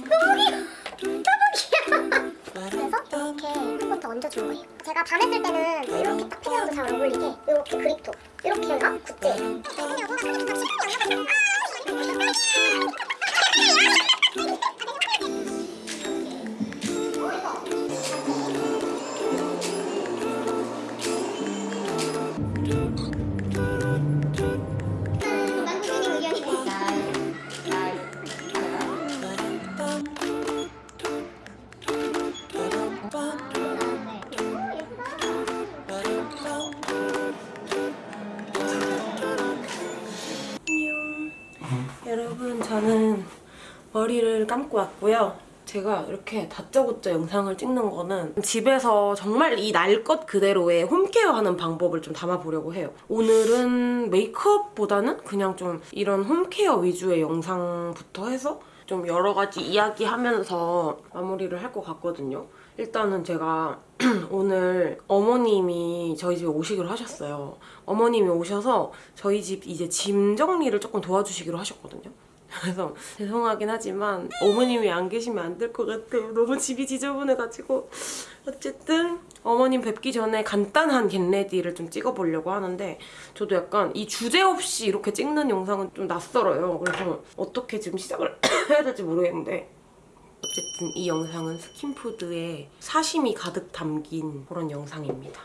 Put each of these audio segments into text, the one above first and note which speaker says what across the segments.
Speaker 1: 귀여워. 너무 귀여워. 그래서 이렇게 한 번 더 얹어준 거예요. 제가 반했을 때는 이렇게 딱 피부랑도 잘 어울리게 이렇게 그립톡 이렇게가 굿즈.
Speaker 2: 감고 왔고요. 제가 이렇게 다짜고짜 영상을 찍는 거는 집에서 정말 이 날 것 그대로의 홈케어 하는 방법을 좀 담아보려고 해요. 오늘은 메이크업보다는 그냥 좀 이런 홈케어 위주의 영상부터 해서 좀 여러 가지 이야기하면서 마무리를 할 것 같거든요. 일단은 제가 오늘 어머님이 저희 집에 오시기로 하셨어요. 어머님이 오셔서 저희 집 이제 짐 정리를 조금 도와주시기로 하셨거든요. 그래서 죄송하긴 하지만 어머님이 안 계시면 안 될 것 같아요. 너무 집이 지저분해가지고 어쨌든 어머님 뵙기 전에 간단한 get ready를 좀 찍어보려고 하는데 저도 약간 이 주제 없이 이렇게 찍는 영상은 좀 낯설어요. 그래서 어떻게 지금 시작을 해야 될지 모르겠는데 어쨌든 이 영상은 스킨푸드에 사심이 가득 담긴 그런 영상입니다.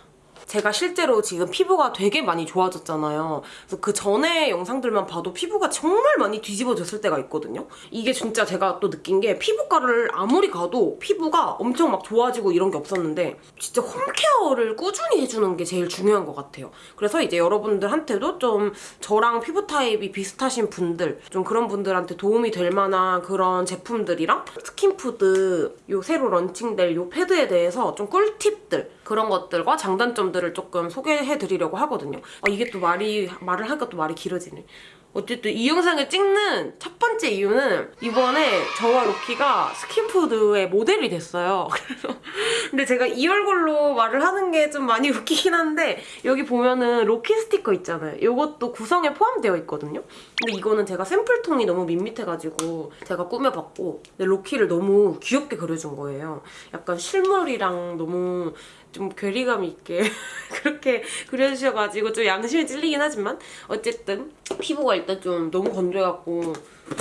Speaker 2: 제가 실제로 지금 피부가 되게 많이 좋아졌잖아요. 그래서 그 전에 영상들만 봐도 피부가 정말 많이 뒤집어졌을 때가 있거든요. 이게 진짜 제가 또 느낀 게 피부과를 아무리 가도 피부가 엄청 막 좋아지고 이런 게 없었는데 진짜 home care를 꾸준히 해주는 게 제일 중요한 것 같아요. 그래서 이제 여러분들한테도 좀 저랑 피부 타입이 비슷하신 분들 좀 그런 분들한테 도움이 될 만한 그런 제품들이랑 스킨푸드 요 새로 런칭될 요 패드에 대해서 좀 꿀팁들 그런 것들과 장단점들 을 조금 소개해드리려고 하거든요. 아, 이게 또 말이 말을 하니까 또 말이 길어지네. 어쨌든 이 영상을 찍는 첫 번째 이유는 이번에 저와 로키가 스킨푸드의 모델이 됐어요. 근데 제가 이 얼굴로 말을 하는 게 좀 많이 웃기긴 한데 여기 보면은 로키 스티커 있잖아요. 이것도 구성에 포함되어 있거든요. 근데 이거는 제가 샘플톤이 너무 밋밋해가지고 제가 꾸며봤고 근데 로키를 너무 귀엽게 그려준 거예요. 약간 실물이랑 너무 좀 괴리감 있게 그렇게 그려주셔가지고 좀 양심이 찔리긴 하지만 어쨌든 피부가 일단 좀 너무 건조해갖고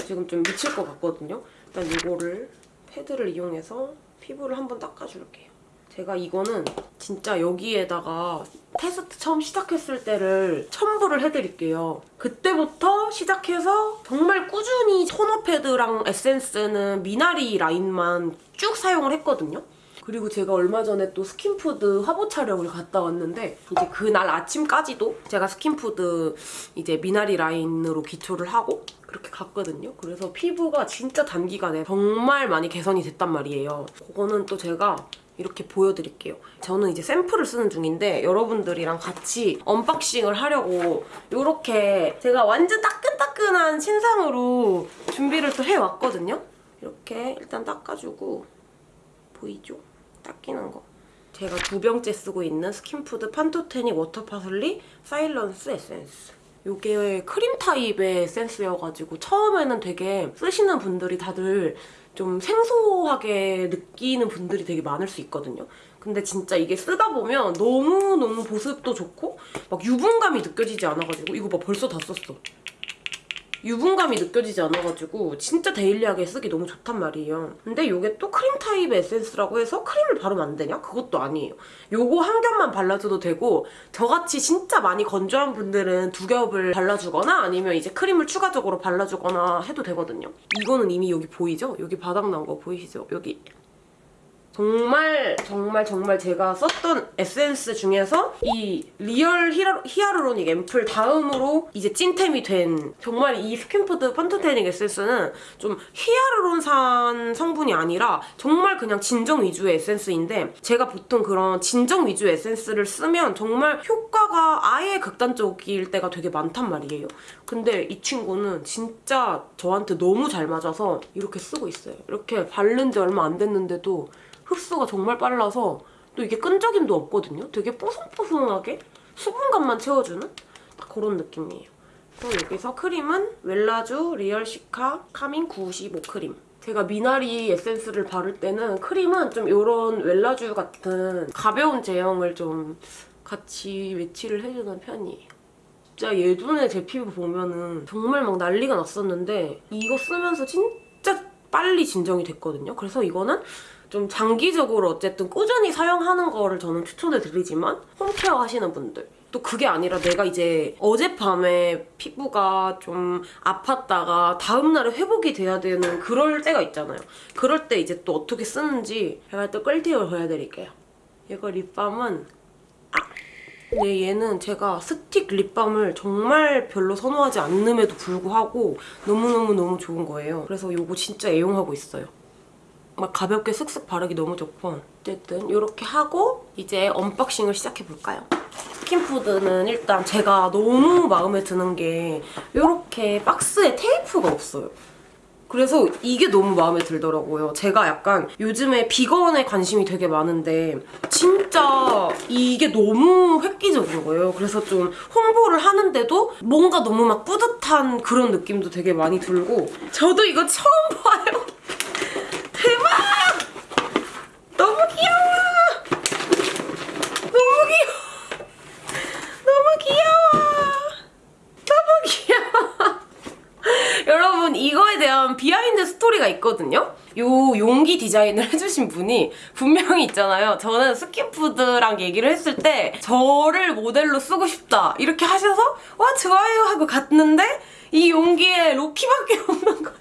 Speaker 2: 지금 좀 미칠 것 같거든요. 일단 이거를 패드를 이용해서 피부를 한번 닦아줄게요. 제가 이거는 진짜 여기에다가 테스트 처음 시작했을 때를 첨부를 해드릴게요. 그때부터 시작해서 정말 꾸준히 토너 패드랑 에센스는 미나리 라인만 쭉 사용을 했거든요. 그리고 제가 얼마 전에 또 스킨푸드 화보 촬영을 갔다 왔는데 이제 그날 아침까지도 제가 스킨푸드 이제 미나리 라인으로 기초를 하고 그렇게 갔거든요. 그래서 피부가 진짜 단기간에 정말 많이 개선이 됐단 말이에요. 그거는 또 제가 이렇게 보여드릴게요. 저는 이제 샘플을 쓰는 중인데 여러분들이랑 같이 unboxing을 하려고 이렇게 제가 완전 따끈따끈한 신상으로 준비를 또 해왔거든요. 이렇게 일단 닦아주고 보이죠? 닦이는 거. 제가 두 병째 쓰고 있는 스킨푸드 pantothenic water parsley silence 에센스. 이게 크림 타입의 에센스여가지고 처음에는 되게 쓰시는 분들이 다들 좀 생소하게 느끼는 분들이 되게 많을 수 있거든요. 근데 진짜 이게 쓰다 보면 너무너무 보습도 좋고 막 유분감이 느껴지지 않아가지고 이거 봐 벌써 다 썼어. 유분감이 느껴지지 않아가지고 진짜 daily하게 쓰기 너무 좋단 말이에요. 근데 이게 또 크림 타입의 에센스라고 해서 크림을 바르면 안 되냐? 그것도 아니에요. 요거 한 겹만 발라줘도 되고 저같이 진짜 많이 건조한 분들은 두 겹을 발라주거나 아니면 이제 크림을 추가적으로 발라주거나 해도 되거든요. 이거는 이미 여기 보이죠? 여기 바닥 난 거 보이시죠? 여기 정말 정말 정말 제가 썼던 에센스 중에서 이 real 히라, hyaluronic 앰플 다음으로 이제 찐템이 된 정말 이 스킨푸드 pantothenic 에센스는 좀 히아루론산 성분이 아니라 정말 그냥 진정 위주의 에센스인데 제가 보통 그런 진정 위주의 에센스를 쓰면 정말 효과가 아예 극단적일 때가 되게 많단 말이에요. 근데 이 친구는 진짜 저한테 너무 잘 맞아서 이렇게 쓰고 있어요. 이렇게 바른 지 얼마 안 됐는데도 흡수가 정말 빨라서 또 이게 끈적임도 없거든요. 되게 뽀송뽀송하게 수분감만 채워주는 딱 그런 느낌이에요. 또 여기서 크림은 웰라쥬 리얼 시카 calming 95 크림. 제가 미나리 에센스를 바를 때는 크림은 좀 이런 웰라쥬 같은 가벼운 제형을 좀 같이 매치를 해주는 편이에요. 진짜 예전에 제 피부 보면은 정말 막 난리가 났었는데 이거 쓰면서 진짜 빨리 진정이 됐거든요. 그래서 이거는 좀 장기적으로 어쨌든 꾸준히 사용하는 거를 저는 추천을 드리지만 홈케어 하시는 분들 또 그게 아니라 내가 이제 어젯밤에 피부가 좀 아팠다가 다음날에 회복이 돼야 되는 그럴 때가 있잖아요. 그럴 때 이제 또 어떻게 쓰는지 제가 또 꿀팁을 보여드릴게요. 이거 립밤은 아! 근데 얘는 제가 스틱 립밤을 정말 별로 선호하지 않음에도 불구하고 너무너무너무 좋은 거예요. 그래서 이거 진짜 애용하고 있어요. 막 가볍게 슥슥 바르기 너무 좋고 어쨌든 이렇게 하고 이제 unboxing을 시작해볼까요? 스킨푸드는 일단 제가 너무 마음에 드는 게 이렇게 박스에 테이프가 없어요. 그래서 이게 너무 마음에 들더라고요. 제가 약간 요즘에 비건에 관심이 되게 많은데 진짜 이게 너무 획기적인 거예요. 그래서 좀 홍보를 하는데도 뭔가 너무 막 뿌듯한 그런 느낌도 되게 많이 들고 저도 이거 처음 봐요. 대박! 너무 귀여워! 너무 귀여워! 너무 귀여워! 너무 귀여워! 여러분 이거에 대한 스토리가 있거든요. 요 용기 디자인을 해주신 분이 분명히 있잖아요. 저는 스킨푸드랑 얘기를 했을 때 저를 모델로 쓰고 싶다 이렇게 하셔서 와 좋아요 하고 갔는데 이 용기에 로키밖에 없는 거예요.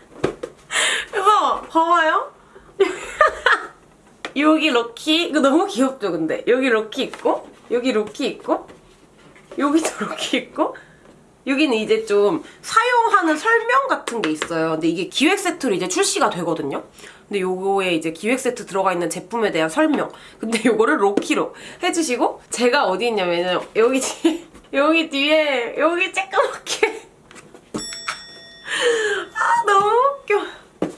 Speaker 2: 그래서 봐봐요. 여기 로키 이거 너무 귀엽죠 근데 여기 로키 있고 여기 로키 있고 여기도 로키 있고 여기는 이제 좀 사용하는 설명 같은 게 있어요. 근데 이게 기획 세트로 이제 출시가 되거든요. 근데 요거에 이제 기획 세트 들어가 있는 제품에 대한 설명. 근데 요거를 로키로 해주시고 제가 어디 있냐면은 여기 뒤에 여기 뒤에 여기 쬐까맣게 아 너무 웃겨.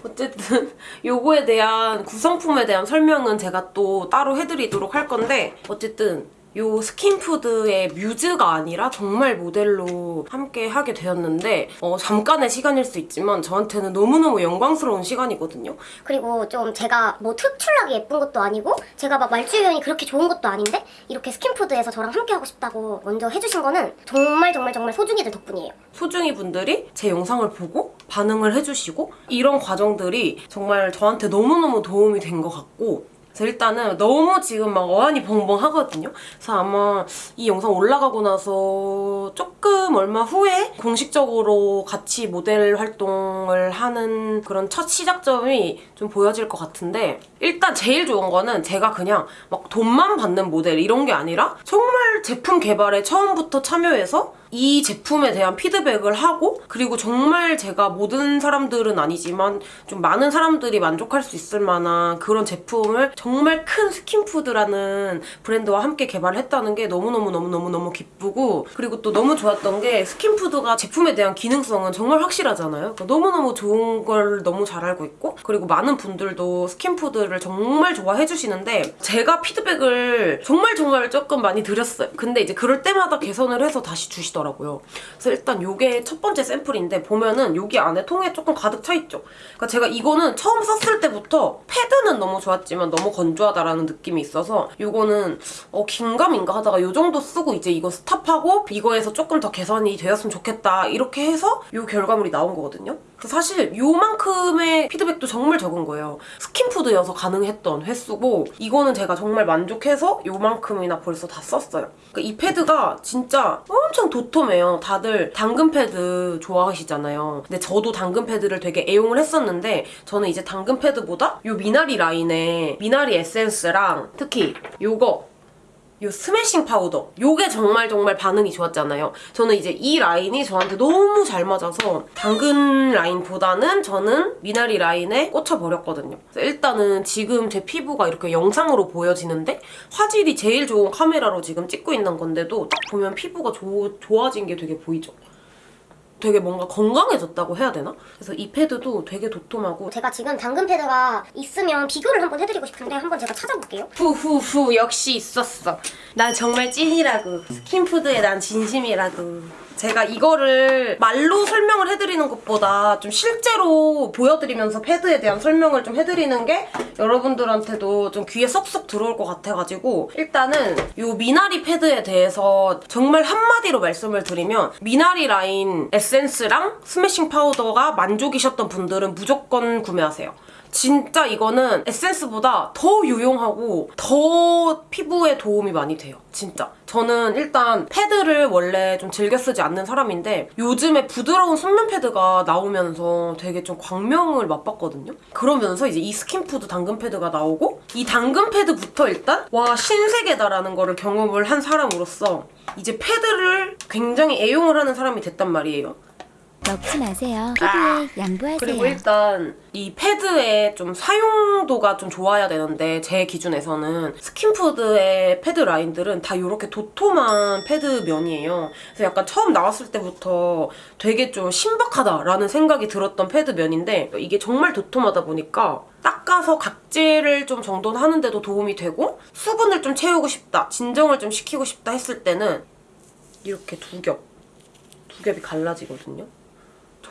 Speaker 2: 어쨌든 요거에 대한 구성품에 대한 설명은 제가 또 따로 해드리도록 할 건데 어쨌든 요 스킨푸드의 뮤즈가 아니라 정말 모델로 함께 하게 되었는데 어, 잠깐의 시간일 수 있지만 저한테는 너무너무 영광스러운 시간이거든요.
Speaker 1: 그리고 좀 제가 뭐 특출나게 예쁜 것도 아니고 제가 막 말주변이 그렇게 좋은 것도 아닌데 이렇게 스킨푸드에서 저랑 함께 하고 싶다고 먼저 해주신 거는 정말 정말 정말 소중이들 덕분이에요.
Speaker 2: 소중이 분들이 제 영상을 보고 반응을 해주시고 이런 과정들이 정말 저한테 너무너무 도움이 된 것 같고 그래서 일단은 너무 지금 막 어안이 벙벙 하거든요. 그래서 아마 이 영상 올라가고 나서 조금 얼마 후에 공식적으로 같이 모델 활동을 하는 그런 첫 시작점이 좀 보여질 것 같은데 일단 제일 좋은 거는 제가 그냥 막 돈만 받는 모델 이런 게 아니라 정말 제품 개발에 처음부터 참여해서 이 제품에 대한 피드백을 하고 그리고 정말 제가 모든 사람들은 아니지만 좀 많은 사람들이 만족할 수 있을 만한 그런 제품을 정말 큰 스킨푸드라는 브랜드와 함께 개발을 했다는 게 너무너무너무너무너무 기쁘고 그리고 또 너무 좋았던 게 스킨푸드가 제품에 대한 기능성은 정말 확실하잖아요. 그러니까 너무너무 좋은 걸 너무 잘 알고 있고 그리고 많은 분들도 스킨푸드 를 정말 좋아해 주시는데 제가 피드백을 정말 정말 조금 많이 드렸어요. 근데 이제 그럴 때마다 개선을 해서 다시 주시더라고요. 그래서 일단 요게 첫 번째 샘플인데 보면은 여기 안에 통에 조금 가득 차 있죠. 그러니까 제가 이거는 처음 썼을 때부터 패드는 너무 좋았지만 너무 건조하다라는 느낌이 있어서 요거는 어 긴가민가 하다가 요 정도 쓰고 이제 이거 stop하고 이거에서 조금 더 개선이 되었으면 좋겠다 이렇게 해서 요 결과물이 나온 거거든요. 사실 요만큼의 피드백도 정말 적은 거예요. 스킨푸드여서 가능했던 횟수고 이거는 제가 정말 만족해서 요만큼이나 벌써 다 썼어요. 그러니까 이 패드가 진짜 엄청 도톰해요. 다들 당근 패드 좋아하시잖아요. 근데 저도 당근 패드를 되게 애용을 했었는데 저는 이제 당근 패드보다 요 미나리 라인의 미나리 에센스랑 특히 요거 요 스매싱 파우더. 요게 정말 정말 반응이 좋았잖아요. 저는 이제 이 라인이 저한테 너무 잘 맞아서 당근 라인보다는 저는 미나리 라인에 꽂혀버렸거든요. 일단은 지금 제 피부가 이렇게 영상으로 보여지는데 화질이 제일 좋은 카메라로 지금 찍고 있는 건데도 딱 보면 피부가 조, 좋아진 게 되게 보이죠 되게 뭔가 건강해졌다고 해야 되나? 그래서 이 패드도 되게 도톰하고
Speaker 1: 제가 지금 당근 패드가 있으면 비교를 한번 해드리고 싶은데 한번 제가 찾아볼게요.
Speaker 2: 후후후 역시 있었어 난 정말 찐이라고 스킨푸드에 난 진심이라고 제가 이거를 말로 설명을 해드리는 것보다 좀 실제로 보여드리면서 패드에 대한 설명을 좀 해드리는 게 여러분들한테도 좀 귀에 쏙쏙 들어올 것 같아가지고 일단은 이 미나리 패드에 대해서 정말 한마디로 말씀을 드리면 미나리 라인 에센스랑 스매싱 파우더가 만족이셨던 분들은 무조건 구매하세요. 진짜 이거는 에센스보다 더 유용하고 더 피부에 도움이 많이 돼요. 진짜. 저는 일단 패드를 원래 좀 즐겨 쓰지 않는 사람인데 요즘에 부드러운 순면 패드가 나오면서 되게 좀 광명을 맛봤거든요. 그러면서 이제 이 스킨푸드 당근 패드가 나오고 이 당근 패드부터 일단 와 신세계다라는 거를 경험을 한 사람으로서 이제 패드를 굉장히 애용을 하는 사람이 됐단 말이에요.
Speaker 3: 먹지 마세요. 피부에 양보하세요.
Speaker 2: 그리고 일단 이 패드의 좀 사용도가 좀 좋아야 되는데 제 기준에서는 스킨푸드의 패드 라인들은 다 이렇게 도톰한 패드 면이에요. 그래서 약간 처음 나왔을 때부터 되게 좀 신박하다라는 생각이 들었던 패드 면인데 이게 정말 도톰하다 보니까 닦아서 각질을 좀 정돈하는데도 도움이 되고 수분을 좀 채우고 싶다, 진정을 좀 시키고 싶다 했을 때는 이렇게 두 겹, 두 겹이 갈라지거든요.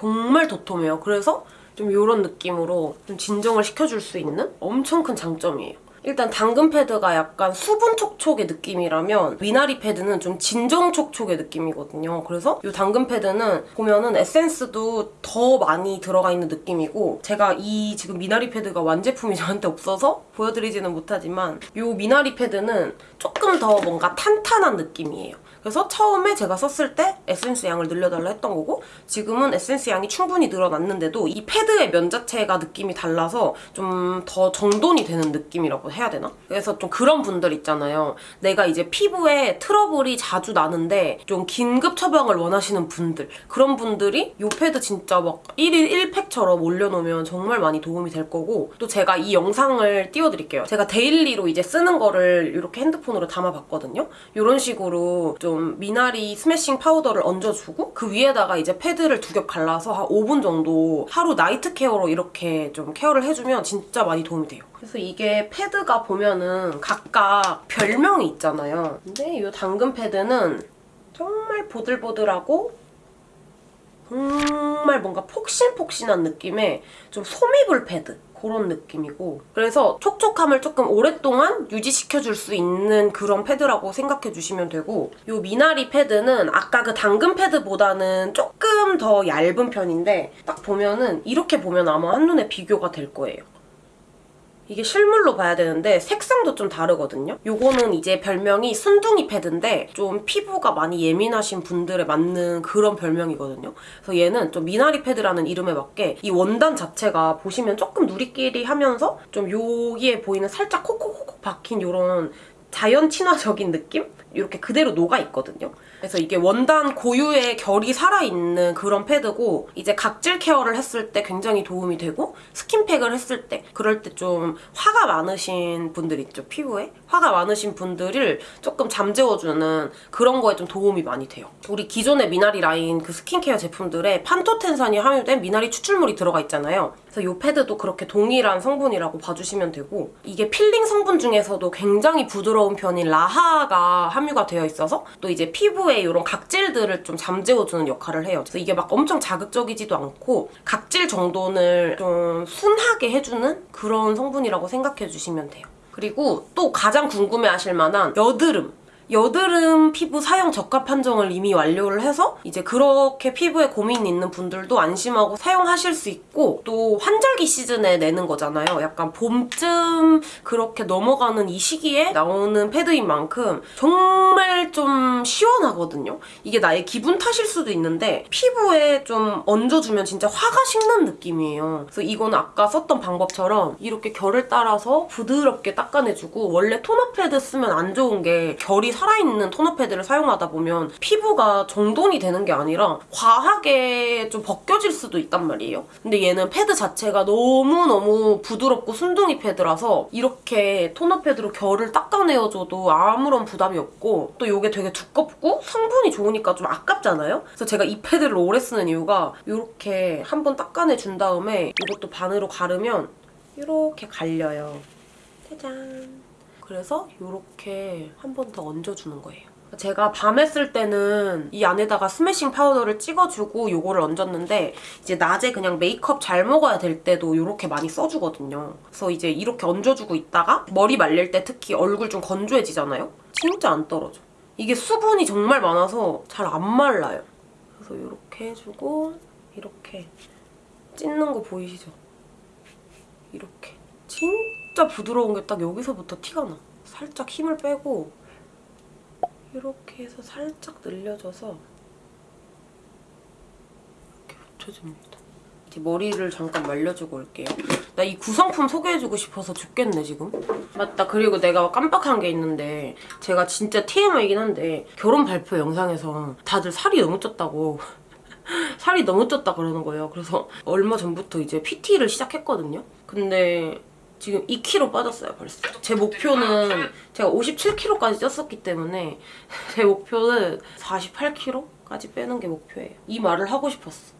Speaker 2: 정말 도톰해요. 그래서 좀 이런 느낌으로 좀 진정을 시켜줄 수 있는 엄청 큰 장점이에요. 일단 당근 패드가 약간 수분 촉촉의 느낌이라면 미나리 패드는 좀 진정 촉촉의 느낌이거든요. 그래서 이 당근 패드는 보면은 에센스도 더 많이 들어가 있는 느낌이고 제가 이 지금 미나리 패드가 완제품이 저한테 없어서 보여드리지는 못하지만 이 미나리 패드는 조금 더 뭔가 탄탄한 느낌이에요. 그래서 처음에 제가 썼을 때 에센스 양을 늘려달라 했던 거고 지금은 에센스 양이 충분히 늘어났는데도 이 패드의 면 자체가 느낌이 달라서 좀 더 정돈이 되는 느낌이라고 해야 되나? 그래서 좀 그런 분들 있잖아요. 내가 이제 피부에 트러블이 자주 나는데 좀 긴급 처방을 원하시는 분들 그런 분들이 이 패드 진짜 막 1일 1팩처럼 올려놓으면 정말 많이 도움이 될 거고 또 제가 이 영상을 띄워드릴게요. 제가 daily로 이제 쓰는 거를 이렇게 핸드폰으로 담아봤거든요. 이런 식으로 좀 미나리 스매싱 파우더를 얹어주고 그 위에다가 이제 패드를 두 겹 갈라서 한 5분 정도 하루 night care로 이렇게 좀 케어를 해주면 진짜 많이 도움이 돼요. 그래서 이게 패드 가 보면은 각각 별명이 있잖아요. 근데 이 당근 패드는 정말 보들보들하고 정말 뭔가 폭신폭신한 느낌의 좀 소미불 패드 그런 느낌이고 그래서 촉촉함을 조금 오랫동안 유지시켜줄 수 있는 그런 패드라고 생각해 주시면 되고 이 미나리 패드는 아까 그 당근 패드보다는 조금 더 얇은 편인데 딱 보면은 이렇게 보면 아마 한눈에 비교가 될 거예요. 이게 실물로 봐야 되는데 색상도 좀 다르거든요. 요거는 이제 별명이 순둥이 패드인데 좀 피부가 많이 예민하신 분들에 맞는 그런 별명이거든요. 그래서 얘는 좀 미나리 패드라는 이름에 맞게 이 원단 자체가 보시면 조금 누리끼리 하면서 좀 여기에 보이는 살짝 콕콕콕 박힌 요런 자연 친화적인 느낌? 이렇게 그대로 녹아 있거든요. 그래서 이게 원단 고유의 결이 살아있는 그런 패드고 이제 각질 케어를 했을 때 굉장히 도움이 되고 스킨팩을 했을 때 그럴 때 좀 화가 많으신 분들 있죠 피부에? 화가 많으신 분들을 조금 잠재워주는 그런 거에 좀 도움이 많이 돼요. 우리 기존의 미나리 라인 그 스킨케어 제품들에 판토텐산이 함유된 미나리 추출물이 들어가 있잖아요. 그래서 이 패드도 그렇게 동일한 성분이라고 봐주시면 되고 이게 필링 성분 중에서도 굉장히 부드러운 편인 라하가 함유 가 되어 있어서 또 이제 피부에 이런 각질들을 좀 잠재워주는 역할을 해요. 그래서 이게 막 엄청 자극적이지도 않고 각질 정돈을 좀 순하게 해주는 그런 성분이라고 생각해 주시면 돼요. 그리고 또 가장 궁금해하실 만한 여드름 여드름 피부 사용 적합 판정을 이미 완료를 해서 이제 그렇게 피부에 고민 있는 분들도 안심하고 사용하실 수 있고 또 환절기 시즌에 내는 거잖아요. 약간 봄쯤 그렇게 넘어가는 이 시기에 나오는 패드인 만큼 정말 좀 시원하거든요. 이게 나의 기분 탓일 수도 있는데 피부에 좀 얹어주면 진짜 화가 식는 느낌이에요. 그래서 이거는 아까 썼던 방법처럼 이렇게 결을 따라서 부드럽게 닦아내주고 원래 토너 패드 쓰면 안 좋은 게 결이 살아있는 토너 패드를 사용하다 보면 피부가 정돈이 되는 게 아니라 과하게 좀 벗겨질 수도 있단 말이에요. 근데 얘는 패드 자체가 너무너무 부드럽고 순둥이 패드라서 이렇게 토너 패드로 결을 닦아내어줘도 아무런 부담이 없고 또 이게 되게 두껍고 성분이 좋으니까 좀 아깝잖아요? 그래서 제가 이 패드를 오래 쓰는 이유가 이렇게 한번 닦아내준 다음에 이것도 반으로 가르면 이렇게 갈려요. 짜잔. 그래서 이렇게 한 번 더 얹어주는 거예요. 제가 밤에 쓸 때는 이 안에다가 스매싱 파우더를 찍어주고 요거를 얹었는데 이제 낮에 그냥 메이크업 잘 먹어야 될 때도 이렇게 많이 써주거든요. 그래서 이제 이렇게 얹어주고 있다가 머리 말릴 때 특히 얼굴 좀 건조해지잖아요? 진짜 안 떨어져. 이게 수분이 정말 많아서 잘 안 말라요. 그래서 이렇게 해주고 이렇게 찢는 거 보이시죠? 이렇게. 진짜 부드러운 게 딱 여기서부터 티가 나. 살짝 힘을 빼고 이렇게 해서 살짝 늘려줘서 이렇게 붙여줍니다. 이제 머리를 잠깐 말려주고 올게요. 나 이 구성품 소개해주고 싶어서 죽겠네 지금. 맞다. 그리고 내가 깜빡한 게 있는데 제가 진짜 TMI이긴 한데 결혼 발표 영상에서 다들 살이 너무 쪘다고 살이 너무 쪘다 그러는 거예요. 그래서 얼마 전부터 이제 PT를 시작했거든요. 근데 지금 2kg 빠졌어요 벌써. 제 목표는 제가 57kg까지 쪘었기 때문에 제 목표는 48kg까지 빼는 게 목표예요. 이 말을 하고 싶었어.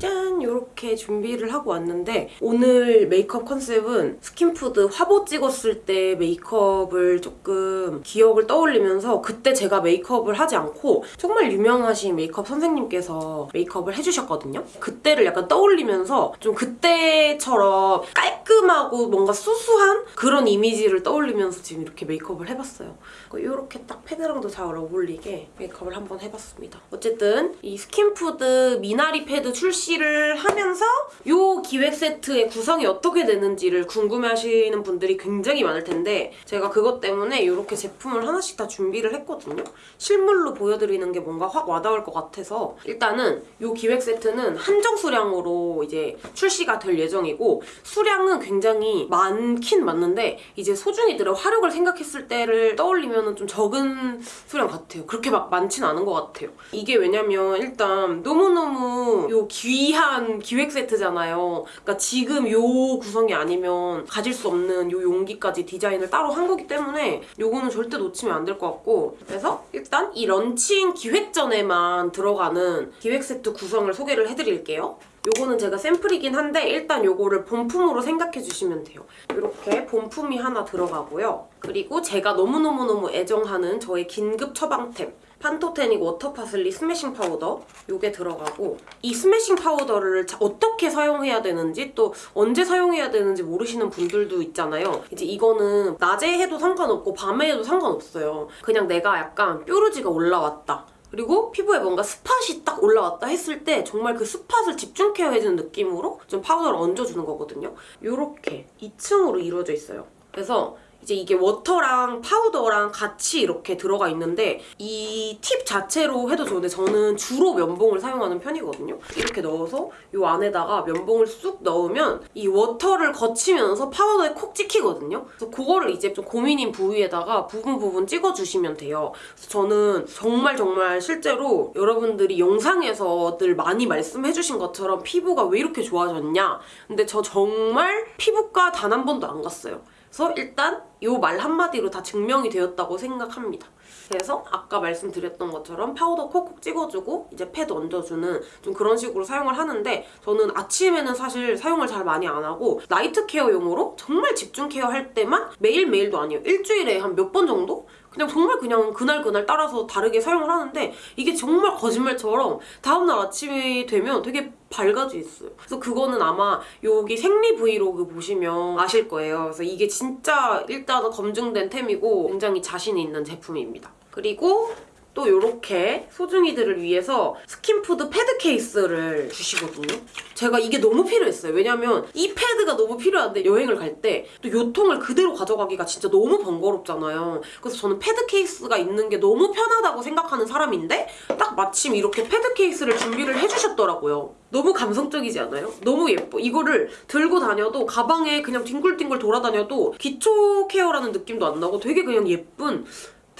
Speaker 2: 짠! 이렇게 준비를 하고 왔는데 오늘 메이크업 컨셉은 스킨푸드 화보 찍었을 때 메이크업을 조금 기억을 떠올리면서 그때 제가 메이크업을 하지 않고 정말 유명하신 메이크업 선생님께서 메이크업을 해주셨거든요. 그때를 약간 떠올리면서 좀 그때처럼 깔끔하고 뭔가 수수한 그런 이미지를 떠올리면서 지금 이렇게 메이크업을 해봤어요. 이렇게 딱 패드랑도 잘 어울리게 메이크업을 한번 해봤습니다. 어쨌든 이 스킨푸드 미나리 패드 출시 를 하면서 이 기획 세트의 구성이 어떻게 되는지를 궁금해하시는 분들이 굉장히 많을 텐데 제가 그것 때문에 이렇게 제품을 하나씩 다 준비를 했거든요. 실물로 보여드리는 게 뭔가 확 와닿을 것 같아서 일단은 이 기획 세트는 한정 수량으로 이제 출시가 될 예정이고 수량은 굉장히 많긴 맞는데 이제 소중이들의 화력을 생각했을 때를 떠올리면 좀 적은 수량 같아요. 그렇게 막 많진 않은 것 같아요. 이게 왜냐면 일단 너무너무 요귀 한 기획 세트잖아요. 그러니까 지금 요 구성이 아니면 가질 수 없는 요 용기까지 디자인을 따로 한 거기 때문에 요거는 절대 놓치면 안 될 것 같고 그래서 일단 이 런칭 기획 전에만 들어가는 기획 세트 구성을 소개를 해드릴게요. 요거는 제가 샘플이긴 한데 일단 요거를 본품으로 생각해 주시면 돼요. 이렇게 본품이 하나 들어가고요. 그리고 제가 너무너무너무 애정하는 저의 긴급 처방템 판토테닉 워터 파슬리 스매싱 파우더 요게 들어가고 이 스매싱 파우더를 자- 어떻게 사용해야 되는지 또 언제 사용해야 되는지 모르시는 분들도 있잖아요. 이제 이거는 낮에 해도 상관없고 밤에 해도 상관없어요. 그냥 내가 약간 뾰루지가 올라왔다. 그리고 피부에 뭔가 spot이 딱 올라왔다 했을 때 정말 그 spot을 집중 케어해주는 느낌으로 좀 파우더를 얹어주는 거거든요. 요렇게 2층으로 이루어져 있어요. 그래서 이제 이게 water랑 파우더랑 같이 이렇게 들어가 있는데 이 팁 자체로 해도 좋은데 저는 주로 면봉을 사용하는 편이거든요. 이렇게 넣어서 이 안에다가 면봉을 쑥 넣으면 이 water를 거치면서 파우더에 콕 찍히거든요. 그래서 그거를 이제 좀 고민인 부위에다가 부분 부분 찍어주시면 돼요. 저는 정말 정말 실제로 여러분들이 영상에서 늘 많이 말씀해주신 것처럼 피부가 왜 이렇게 좋아졌냐 근데 저 정말 피부과 단 한 번도 안 갔어요. 그래서 일단 이 말 한마디로 다 증명이 되었다고 생각합니다. 그래서 아까 말씀드렸던 것처럼 파우더 콕콕 찍어주고 이제 패드 얹어주는 좀 그런 식으로 사용을 하는데 저는 아침에는 사실 사용을 잘 많이 안 하고 night care용으로 정말 집중 케어할 때만 매일매일도 아니에요. 일주일에 한 몇 번 정도? 그냥 정말 그냥 그날 그날 따라서 다르게 사용을 하는데 이게 정말 거짓말처럼 다음날 아침이 되면 되게 밝아져 있어요. 그래서 그거는 아마 여기 생리 브이로그 보시면 아실 거예요. 그래서 이게 진짜 일단 검증된 템이고 굉장히 자신이 있는 제품입니다. 그리고 또 이렇게 소중이들을 위해서 스킨푸드 패드 케이스를 주시거든요. 제가 이게 너무 필요했어요. 왜냐면 이 패드가 너무 필요한데 여행을 갈 때 또 요 통을 그대로 가져가기가 진짜 너무 번거롭잖아요. 그래서 저는 패드 케이스가 있는 게 너무 편하다고 생각하는 사람인데 딱 마침 이렇게 패드 케이스를 준비를 해주셨더라고요. 너무 감성적이지 않아요? 너무 예뻐. 이거를 들고 다녀도 가방에 그냥 뒹굴뒹굴 돌아다녀도 기초 케어라는 느낌도 안 나고 되게 그냥 예쁜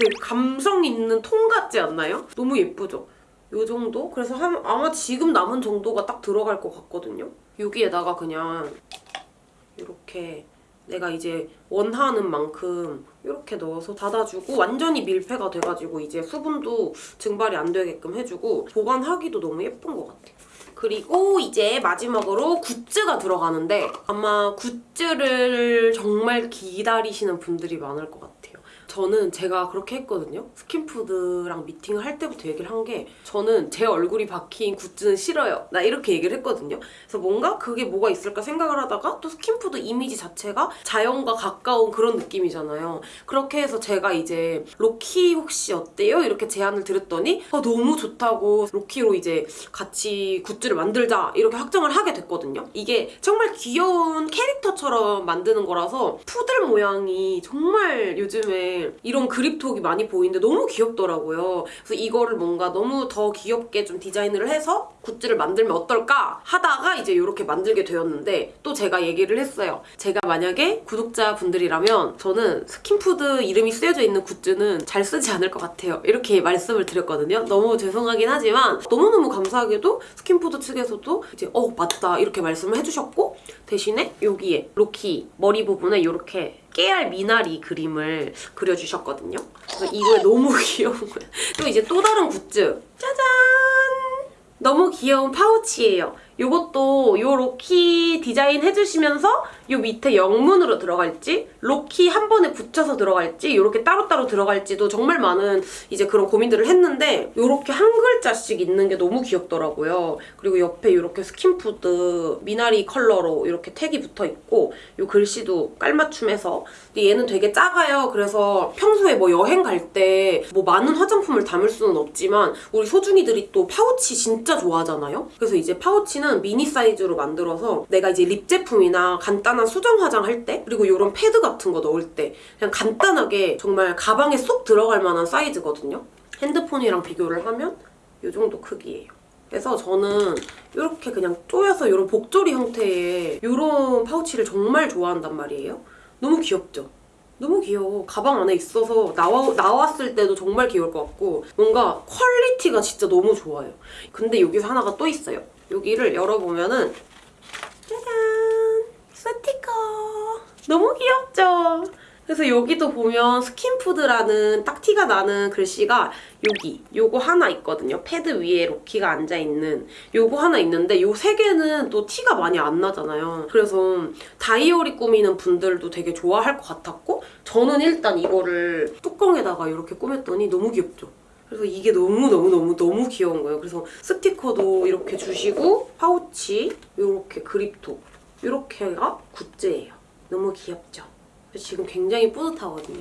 Speaker 2: 되게 감성 있는 통 같지 않나요? 너무 예쁘죠? 요 정도? 그래서 한, 아마 지금 남은 정도가 딱 들어갈 것 같거든요? 여기에다가 그냥 이렇게 내가 이제 원하는 만큼 이렇게 넣어서 닫아주고 완전히 밀폐가 돼가지고 이제 수분도 증발이 안 되게끔 해주고 보관하기도 너무 예쁜 것 같아요. 그리고 이제 마지막으로 굿즈가 들어가는데 아마 굿즈를 정말 기다리시는 분들이 많을 것 같아요. 저는 제가 그렇게 했거든요. 스킨푸드랑 미팅을 할 때부터 얘기를 한 게 저는 제 얼굴이 박힌 굿즈는 싫어요. 나 이렇게 얘기를 했거든요. 그래서 뭔가 그게 뭐가 있을까 생각을 하다가 또 스킨푸드 이미지 자체가 자연과 가까운 그런 느낌이잖아요. 그렇게 해서 제가 이제 로키 혹시 어때요? 이렇게 제안을 드렸더니 아, 너무 좋다고 로키로 이제 같이 굿즈를 만들자 이렇게 확정을 하게 됐거든요. 이게 정말 귀여운 캐릭터처럼 만드는 거라서 푸들 모양이 정말 요즘에 이런 그립톡이 많이 보이는데 너무 귀엽더라고요. 그래서 이거를 뭔가 너무 더 귀엽게 좀 디자인을 해서 굿즈를 만들면 어떨까 하다가 이제 이렇게 만들게 되었는데 또 제가 얘기를 했어요. 제가 만약에 구독자분들이라면 저는 스킨푸드 이름이 쓰여져 있는 굿즈는 잘 쓰지 않을 것 같아요. 이렇게 말씀을 드렸거든요. 너무 죄송하긴 하지만 너무너무 감사하게도 스킨푸드 측에서도 이제 어 맞다 이렇게 말씀을 해주셨고 대신에 여기에 로키 머리 부분에 이렇게 깨알 미나리 그림을 그려주셨거든요. 이게 너무 귀여운 거예요. 또 이제 또 다른 굿즈 짜잔! 너무 귀여운 파우치예요. 요것도 요 로키 디자인 해주시면서 요 밑에 영문으로 들어갈지 로키 한 번에 붙여서 들어갈지 이렇게 따로따로 들어갈지도 정말 많은 이제 그런 고민들을 했는데 요렇게 한 글자씩 있는 게 너무 귀엽더라고요. 그리고 옆에 이렇게 스킨푸드 미나리 컬러로 이렇게 택이 붙어 있고 요 글씨도 깔맞춤해서 근데 얘는 되게 작아요. 그래서 평소에 뭐 여행 갈 때 뭐 많은 화장품을 담을 수는 없지만 우리 소중이들이 또 파우치 진짜 좋아하잖아요. 그래서 이제 파우치는 미니 사이즈로 만들어서 내가 이제 립 제품이나 간단한 수정 화장 할 때 그리고 이런 패드 같은 거 넣을 때 그냥 간단하게 정말 가방에 쏙 들어갈 만한 사이즈거든요. 핸드폰이랑 비교를 하면 이 정도 크기예요. 그래서 저는 이렇게 그냥 쪼여서 이런 복조리 형태의 이런 파우치를 정말 좋아한단 말이에요. 너무 귀엽죠? 너무 귀여워. 가방 안에 있어서 나와, 나왔을 때도 정말 귀여울 것 같고 뭔가 퀄리티가 진짜 너무 좋아요. 근데 여기서 하나가 또 있어요. 여기를 열어보면은 짜잔! 스티커! 너무 귀엽죠? 그래서 여기도 보면 스킨푸드라는 딱 티가 나는 글씨가 여기 요거 하나 있거든요. 패드 위에 로키가 앉아있는 요거 하나 있는데 요 세 개는 또 티가 많이 안 나잖아요. 그래서 다이어리 꾸미는 분들도 되게 좋아할 것 같았고 저는 일단 이거를 뚜껑에다가 이렇게 꾸몄더니 너무 귀엽죠? 그래서 이게 너무너무너무너무 귀여운 거예요. 그래서 스티커도 이렇게 주시고 파우치 이렇게 그립톡 이렇게가 굿즈예요. 너무 귀엽죠? 지금 굉장히 뿌듯하거든요.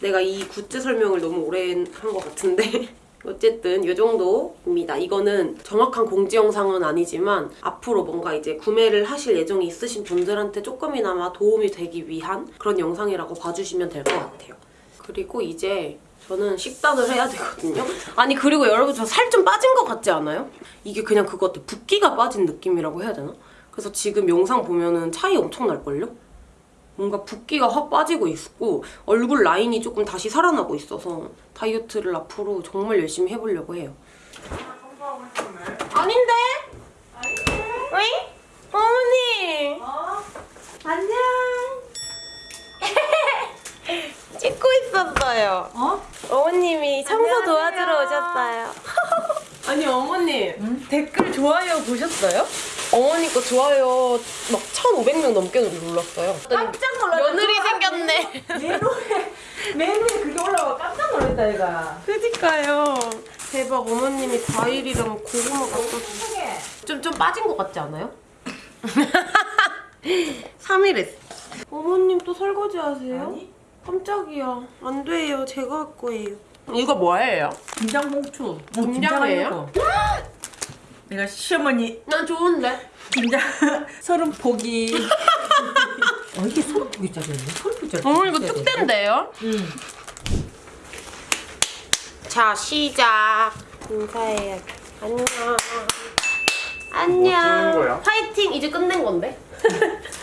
Speaker 2: 내가 이 굿즈 설명을 너무 오래 한 것 같은데 어쨌든 이 정도입니다. 이거는 정확한 공지 영상은 아니지만 앞으로 뭔가 이제 구매를 하실 예정이 있으신 분들한테 조금이나마 도움이 되기 위한 그런 영상이라고 봐주시면 될 것 같아요. 그리고 이제 저는 식단을 해야 되거든요. 아니 그리고 여러분 저 살 좀 빠진 것 같지 않아요? 이게 그냥 그것 같아. 붓기가 빠진 느낌이라고 해야 되나? 그래서 지금 영상 보면은 차이 엄청 날걸요? 뭔가 붓기가 확 빠지고 있고 얼굴 라인이 조금 다시 살아나고 있어서 다이어트를 앞으로 정말 열심히 해보려고 해요. 아닌데? 어이? 어머니! 안녕! 찍고 있었어요.
Speaker 4: 어?
Speaker 2: 어머님이 청소 도와주러 오셨어요. 아니 어머님
Speaker 4: 댓글 좋아요 보셨어요?
Speaker 2: 어머니 거 좋아요 막 1,500명 넘게 눌렀어요.
Speaker 4: 깜짝 놀랐다.
Speaker 2: 며느리 생겼네.
Speaker 4: 메뉴에 메뉴에 그게 올라와 깜짝 놀랐다 얘가.
Speaker 2: 그니까요. 대박 어머님이 과일이랑 고구마 갖다
Speaker 4: 소개.
Speaker 2: 좀, 좀 빠진 것 같지 않아요? 3일 했어. 어머님 또 설거지 하세요?
Speaker 4: 아니.
Speaker 2: 깜짝이야. 안 돼요. 제가 할 거예요. 이거 뭐예요?
Speaker 4: 김장 봉투. 뭐
Speaker 2: 김장이에요?
Speaker 4: 내가 시어머니
Speaker 2: 난 좋은데.
Speaker 4: 김장 서른 포기. 어 이게 서른 포기 짜리였네. 서른 포기 짜리.
Speaker 2: 어머니 이거 특대인데요?
Speaker 4: 응.
Speaker 2: 자 시작. 인사해요. 안녕. 안녕.
Speaker 5: 뭐?
Speaker 2: 파이팅 이제 끝낸 건데.